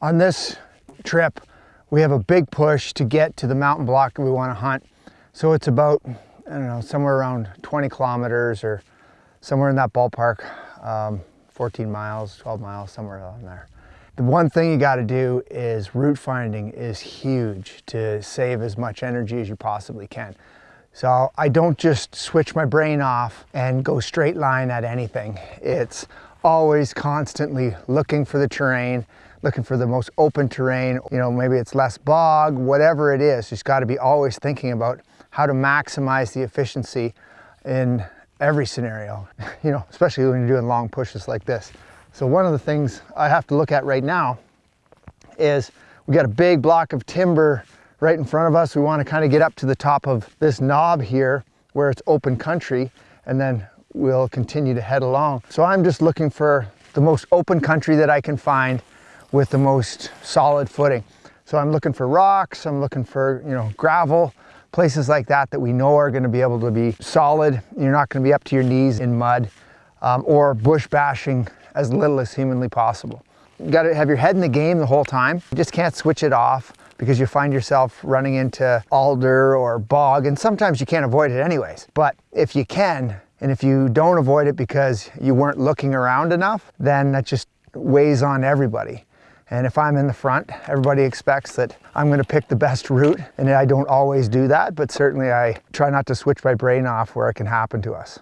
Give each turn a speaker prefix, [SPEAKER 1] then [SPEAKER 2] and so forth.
[SPEAKER 1] On this trip, we have a big push to get to the mountain block we want to hunt. So it's about, I don't know, somewhere around 20 kilometers or somewhere in that ballpark, um, 14 miles, 12 miles, somewhere around there. The one thing you got to do is route finding is huge to save as much energy as you possibly can. So I don't just switch my brain off and go straight line at anything. It's always constantly looking for the terrain, looking for the most open terrain. You know, maybe it's less bog, whatever it is. Just got to be always thinking about how to maximize the efficiency in every scenario, you know, especially when you're doing long pushes like this. So one of the things I have to look at right now is we got a big block of timber right in front of us. We want to kind of get up to the top of this knob here where it's open country and then we'll continue to head along. So I'm just looking for the most open country that I can find with the most solid footing. So I'm looking for rocks, I'm looking for, you know, gravel, places like that that we know are gonna be able to be solid. You're not gonna be up to your knees in mud um, or bush bashing as little as humanly possible. You gotta have your head in the game the whole time. You just can't switch it off because you find yourself running into alder or bog and sometimes you can't avoid it anyways. But if you can, and if you don't avoid it because you weren't looking around enough, then that just weighs on everybody. And if I'm in the front, everybody expects that I'm gonna pick the best route. And I don't always do that, but certainly I try not to switch my brain off where it can happen to us.